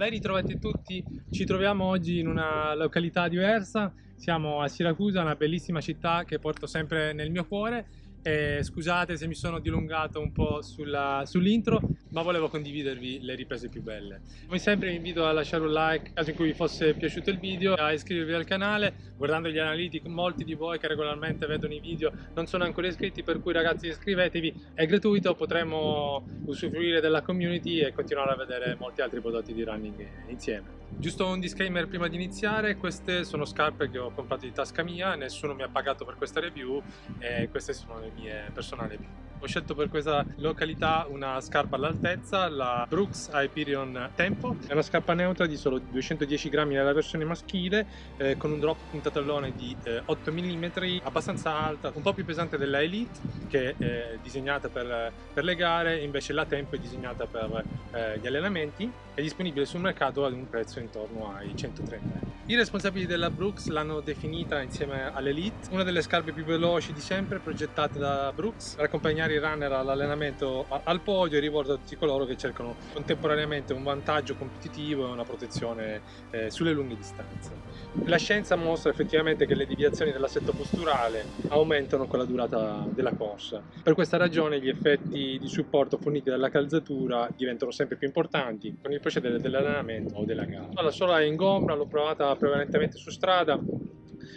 Ben ritrovati tutti, ci troviamo oggi in una località diversa, siamo a Siracusa, una bellissima città che porto sempre nel mio cuore. E scusate se mi sono dilungato un po' sull'intro, ma volevo condividervi le riprese più belle. Come sempre vi invito a lasciare un like nel caso in cui vi fosse piaciuto il video, a iscrivervi al canale, guardando gli analytics, molti di voi che regolarmente vedono i video non sono ancora iscritti, per cui ragazzi iscrivetevi, è gratuito, potremo usufruire della community e continuare a vedere molti altri prodotti di running insieme. Giusto un disclaimer prima di iniziare, queste sono scarpe che ho comprato di tasca mia, nessuno mi ha pagato per questa review e queste sono le mie personali review. Ho scelto per questa località una scarpa all'altezza, la Brooks Hyperion Tempo. È una scarpa neutra di solo 210 grammi nella versione maschile, eh, con un drop puntatellone di eh, 8 mm, abbastanza alta, un po' più pesante della Elite, che è disegnata per, per le gare, invece la Tempo è disegnata per eh, gli allenamenti. È disponibile sul mercato ad un prezzo intorno ai 130 euro. I responsabili della Brooks l'hanno definita insieme all'Elite, una delle scarpe più veloci di sempre progettate da Brooks per accompagnare i runner all'allenamento al podio e rivolto a tutti coloro che cercano contemporaneamente un vantaggio competitivo e una protezione eh, sulle lunghe distanze. La scienza mostra effettivamente che le deviazioni dell'assetto posturale aumentano con la durata della corsa. Per questa ragione gli effetti di supporto forniti dalla calzatura diventano sempre più importanti con il procedere dell'allenamento o della gara. La sola ingombra, l'ho provata prevalentemente su strada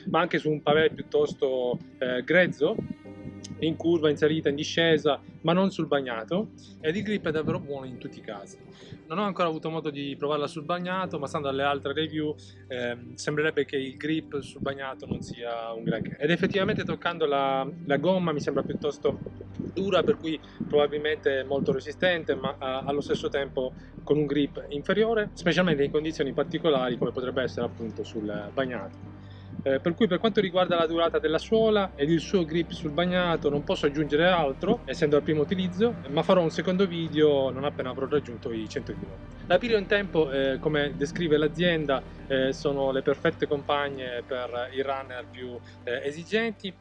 ma anche su un pavé piuttosto eh, grezzo in curva, in salita, in discesa, ma non sul bagnato ed il grip è davvero buono in tutti i casi. Non ho ancora avuto modo di provarla sul bagnato, ma stando alle altre review eh, sembrerebbe che il grip sul bagnato non sia un granché. Ed effettivamente toccando la, la, gomma mi sembra piuttosto dura, per cui probabilmente molto resistente, ma eh, allo stesso tempo con un grip inferiore, specialmente in condizioni particolari come potrebbe essere appunto sul bagnato. Eh, per cui per quanto riguarda la durata della suola ed il suo grip sul bagnato non posso aggiungere altro essendo al primo utilizzo ma farò un secondo video non appena avrò raggiunto i 100 km. La Pirio in tempo eh, come descrive l'azienda eh, sono le perfette compagne per i runner più eh, esigenti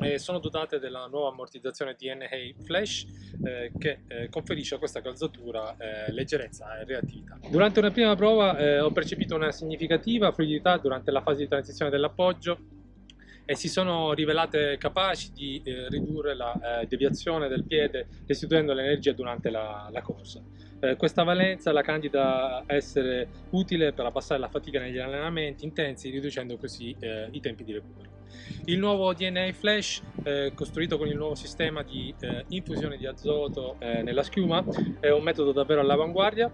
e sono dotate della nuova ammortizzazione DNA Flash eh, che eh, conferisce a questa calzatura eh, leggerezza e reattività. Durante una prima prova eh, ho percepito una significativa fluidità durante la fase di transizione dell'appoggio e si sono rivelate capaci di eh, ridurre la eh, deviazione del piede restituendo l'energia durante la, la corsa. Eh, questa valenza la candida a essere utile per abbassare la fatica negli allenamenti intensi riducendo così eh, i tempi di recupero. Il nuovo DNA Flash, eh, costruito con il nuovo sistema di eh, infusione di azoto nella schiuma, è un metodo davvero all'avanguardia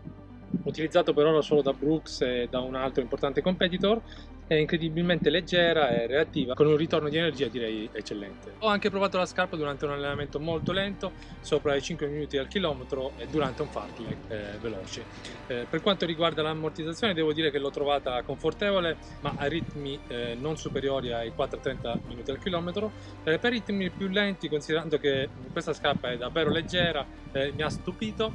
utilizzato per ora solo da Brooks e da un altro importante competitor è incredibilmente leggera e reattiva con un ritorno di energia direi eccellente. Ho anche provato la scarpa durante un allenamento molto lento, sopra i 5 minuti al chilometro e durante un fartlek eh, veloce. Eh, per quanto riguarda l'ammortizzazione devo dire che l'ho trovata confortevole ma a ritmi eh, non superiori ai 4-30 minuti al chilometro. Eh, per ritmi più lenti considerando che questa scarpa è davvero leggera eh, mi ha stupito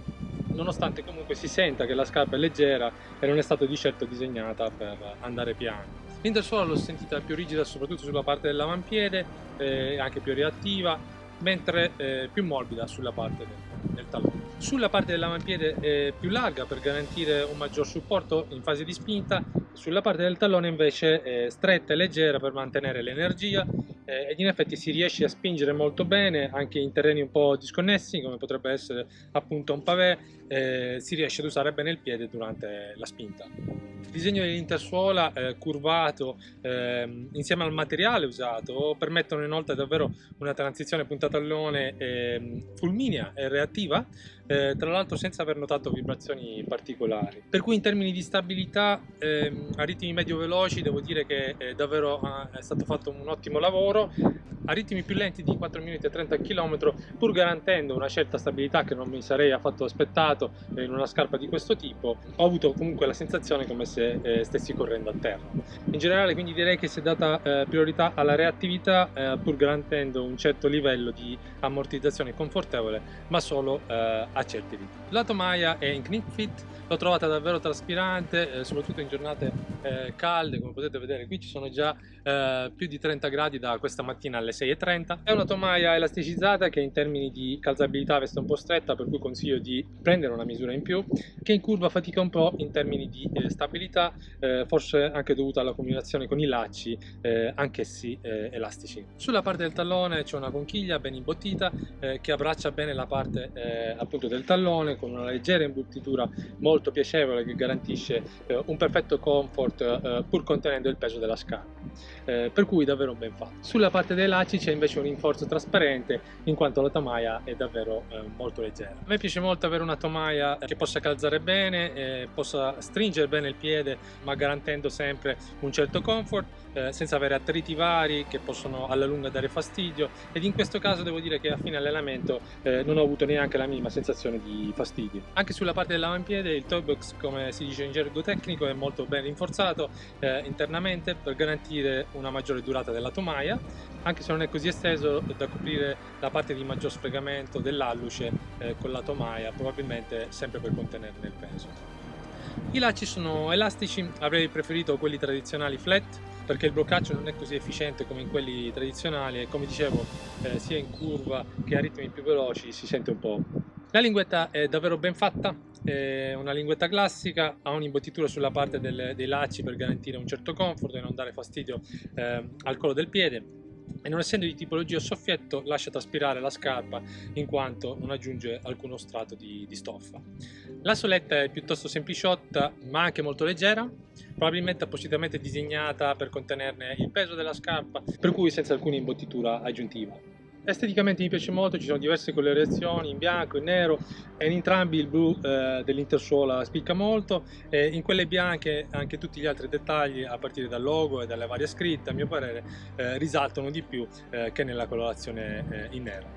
nonostante comunque si senta che la scarpa è leggera e non è stata di certo disegnata per andare piano. L'intersuola l'ho sentita più rigida soprattutto sulla parte dell'avampiede, eh, anche più reattiva, mentre eh, più morbida sulla parte del, del tallone. Sulla parte dell'avampiede è più larga per garantire un maggior supporto in fase di spinta, sulla parte del tallone invece è stretta e leggera per mantenere l'energia eh, ed in effetti si riesce a spingere molto bene anche in terreni un po' disconnessi come potrebbe essere appunto un pavé eh, si riesce ad usare bene il piede durante la spinta. Il disegno dell'intersuola eh, curvato eh, insieme al materiale usato permettono inoltre davvero una transizione punta-tallone ehm, fulminea e reattiva eh, tra l'altro senza aver notato vibrazioni particolari. Per cui in termini di stabilità ehm, a ritmi medio veloci devo dire che è davvero ah, è stato fatto un ottimo lavoro a ritmi più lenti di 4 minuti e 30 km pur garantendo una certa stabilità che non mi sarei affatto aspettato in una scarpa di questo tipo ho avuto comunque la sensazione come se eh, stessi correndo a terra. In generale quindi direi che si è data eh, priorità alla reattività eh, pur garantendo un certo livello di ammortizzazione confortevole ma solo eh, a certi ritmi. La tomaia è in knit fit l'ho trovata davvero traspirante eh, soprattutto in giornate eh, calde come potete vedere qui ci sono già più di 30 gradi da questa mattina alle 6,30 è una tomaia elasticizzata che in termini di calzabilità veste un po' stretta per cui consiglio di prendere una misura in più che in curva fatica un po' in termini di eh, stabilità eh, forse anche dovuta alla combinazione con i lacci eh, anch'essi eh, elastici. Sulla parte del tallone c'è una conchiglia ben imbottita eh, che abbraccia bene la parte eh, appunto del tallone con una leggera imbottitura molto piacevole che garantisce un perfetto comfort pur contenendo il peso della scarpa per cui davvero ben fatto sulla parte dei lacci c'è invece un rinforzo trasparente in quanto la tomaia è davvero eh, molto leggera. A me piace molto avere una tomaia che possa calzare bene, eh, possa stringere bene il piede ma garantendo sempre un certo comfort eh, senza avere attriti vari che possono alla lunga dare fastidio ed in questo caso devo dire che a fine allenamento eh, non ho avuto neanche la minima sensazione di fastidio. Anche sulla parte dell'avampiede il toe box come si dice in gergo tecnico è molto ben rinforzato eh, internamente per garantire una maggiore durata della tomaia anche se non è così esteso da coprire la parte di maggior sfregamento dell'alluce eh, con la tomaia probabilmente sempre per contenerne il peso. I lacci sono elastici, avrei preferito quelli tradizionali flat perché il bloccaccio non è così efficiente come in quelli tradizionali e come dicevo eh, sia in curva che a ritmi più veloci si sente un po'. La linguetta è davvero ben fatta, è una linguetta classica, ha un'imbottitura sulla parte del, dei lacci per garantire un certo comfort e non dare fastidio eh, al collo del piede e non essendo di tipologia soffietto lascia traspirare la scarpa in quanto non aggiunge alcuno strato di, di stoffa. La soletta è piuttosto sempliciotta ma anche molto leggera, probabilmente appositamente disegnata per contenerne il peso della scarpa, per cui senza alcuna imbottitura aggiuntiva. Esteticamente mi piace molto, ci sono diverse colorazioni in bianco, in nero e in entrambi il blu eh, dell'intersuola spicca molto e in quelle bianche anche tutti gli altri dettagli a partire dal logo e dalle varie scritte a mio parere eh, risaltano di più eh, che nella colorazione eh, in nero.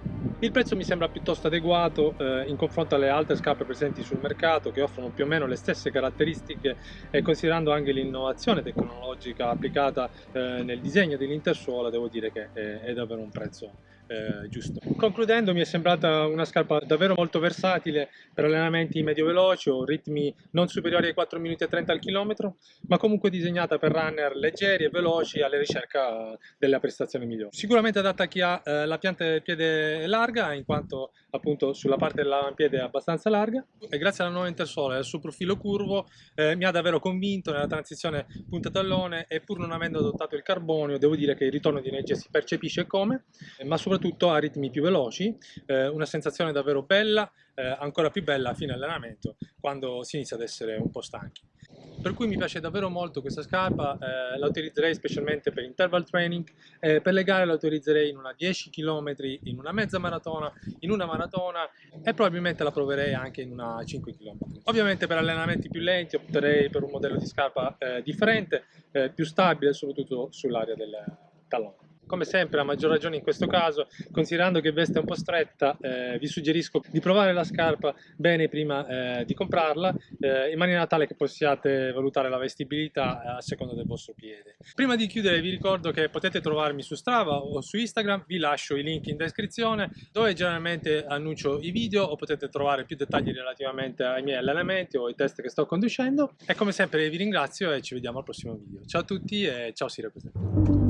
Il prezzo mi sembra piuttosto adeguato eh, in confronto alle altre scarpe presenti sul mercato che offrono più o meno le stesse caratteristiche e considerando anche l'innovazione tecnologica applicata eh, nel disegno dell'intersuola devo dire che è davvero un prezzo eh, giusto. Concludendo mi è sembrata una scarpa davvero molto versatile per allenamenti medio-veloci o ritmi non superiori ai 4 minuti e 30 al chilometro, ma comunque disegnata per runner leggeri e veloci alla ricerca della prestazione migliore. Sicuramente adatta a chi ha eh, la pianta del piede larga, in quanto appunto sulla parte dell'avampiede è abbastanza larga e grazie alla nuova intersole e al suo profilo curvo eh, mi ha davvero convinto nella transizione punta-tallone e pur non avendo adottato il carbonio devo dire che il ritorno di energia si percepisce come, ma soprattutto a ritmi più veloci, eh, una sensazione davvero bella, eh, ancora più bella a fine allenamento quando si inizia ad essere un po' stanchi per cui mi piace davvero molto questa scarpa, eh, la utilizzerei specialmente per interval training, eh, per le gare la utilizzerei in una 10 km, in una mezza maratona, in una maratona e probabilmente la proverei anche in una 5 km. Ovviamente per allenamenti più lenti opterei per un modello di scarpa eh, differente, eh, più stabile soprattutto sull'area del tallone come sempre a maggior ragione in questo caso considerando che veste un po' stretta eh, vi suggerisco di provare la scarpa bene prima eh, di comprarla eh, in maniera tale che possiate valutare la vestibilità eh, a seconda del vostro piede. Prima di chiudere vi ricordo che potete trovarmi su Strava o su Instagram vi lascio i link in descrizione dove generalmente annuncio i video o potete trovare più dettagli relativamente ai miei allenamenti o ai test che sto conducendo. E come sempre vi ringrazio e ci vediamo al prossimo video. Ciao a tutti e ciao Siracusa